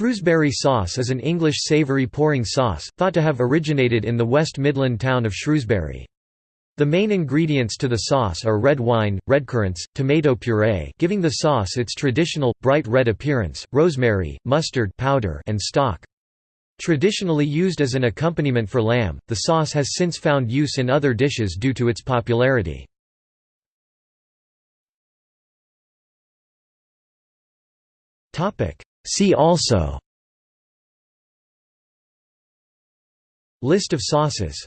Shrewsbury sauce is an English savoury pouring sauce, thought to have originated in the West Midland town of Shrewsbury. The main ingredients to the sauce are red wine, redcurrants, tomato puree giving the sauce its traditional, bright red appearance, rosemary, mustard powder and stock. Traditionally used as an accompaniment for lamb, the sauce has since found use in other dishes due to its popularity. See also. List of sauces